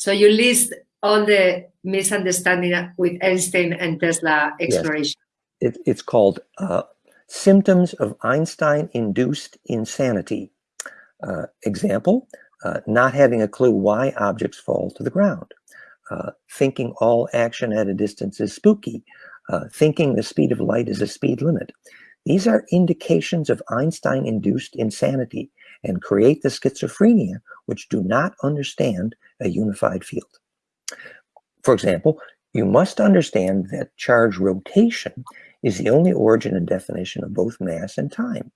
So you list all the misunderstanding with Einstein and Tesla exploration. Yes. It, it's called uh, symptoms of Einstein-induced insanity. Uh, example, uh, not having a clue why objects fall to the ground. Uh, thinking all action at a distance is spooky. Uh, thinking the speed of light is a speed limit. These are indications of Einstein-induced insanity and create the schizophrenia which do not understand a unified field. For example, you must understand that charge rotation is the only origin and definition of both mass and time.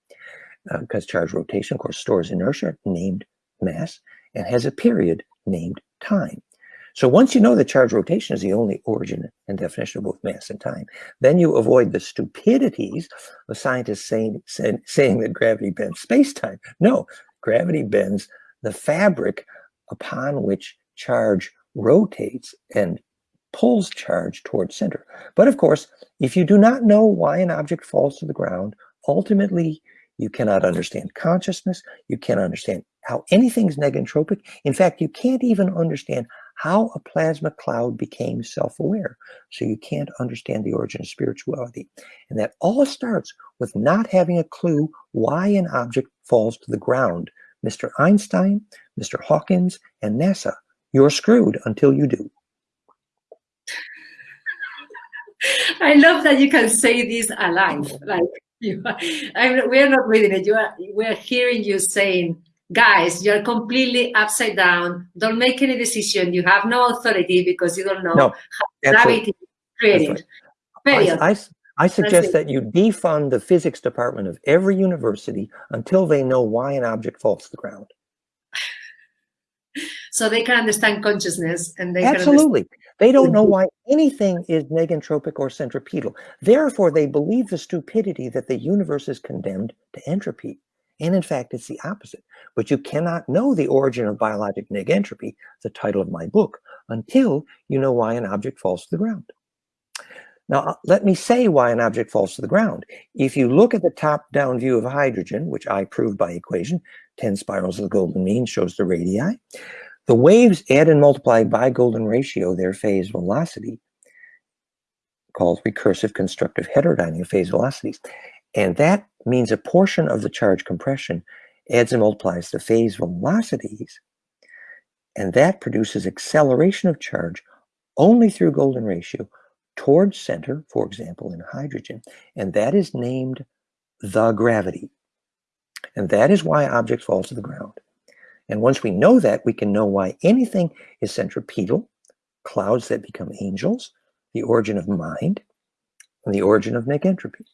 Because uh, charge rotation, of course, stores inertia named mass and has a period named time. So once you know that charge rotation is the only origin and definition of both mass and time, then you avoid the stupidities of scientists saying, say, saying that gravity bends space-time. No, gravity bends the fabric upon which charge rotates and pulls charge towards center. But of course, if you do not know why an object falls to the ground, ultimately you cannot understand consciousness, you can't understand how anything is negentropic. In fact, you can't even understand how a plasma cloud became self-aware. So you can't understand the origin of spirituality. And that all starts with not having a clue why an object falls to the ground. Mr. Einstein, Mr. Hawkins, and NASA you're screwed until you do. I love that you can say this alive. Like you, I we're not reading it. You are, we're hearing you saying, guys, you're completely upside down. Don't make any decision. You have no authority because you don't know no, how gravity is created. Right. I, I, I suggest that you defund the physics department of every university until they know why an object falls to the ground so they can understand consciousness and they absolutely they don't know why anything is negentropic or centripetal therefore they believe the stupidity that the universe is condemned to entropy and in fact it's the opposite but you cannot know the origin of biologic negentropy the title of my book until you know why an object falls to the ground now, uh, let me say why an object falls to the ground. If you look at the top-down view of hydrogen, which I proved by equation, 10 spirals of the golden mean shows the radii, the waves add and multiply by golden ratio their phase velocity, called recursive constructive heterodynamic phase velocities. And that means a portion of the charge compression adds and multiplies the phase velocities, and that produces acceleration of charge only through golden ratio towards center, for example, in hydrogen, and that is named the gravity. And that is why objects fall to the ground. And once we know that, we can know why anything is centripetal, clouds that become angels, the origin of mind, and the origin of negentropy.